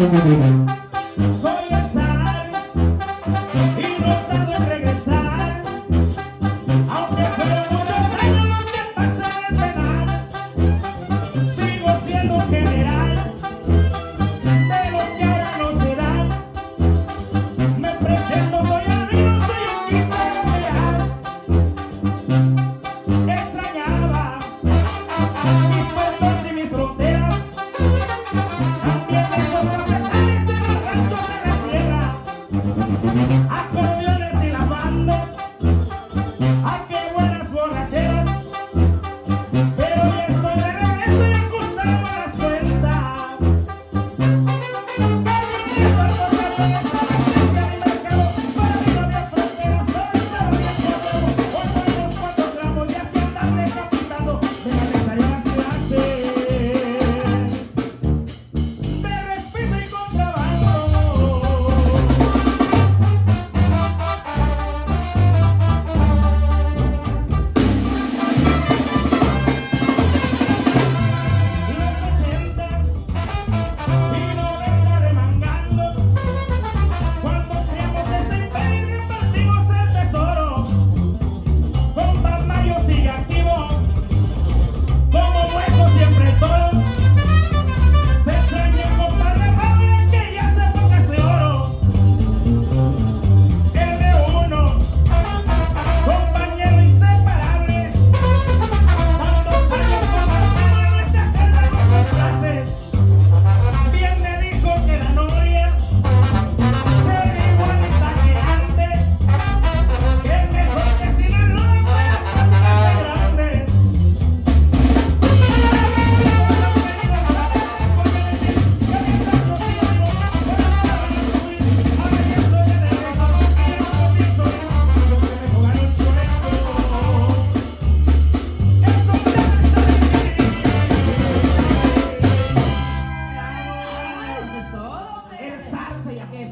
Soy acordeones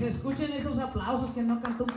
escuchen esos aplausos que no cantó un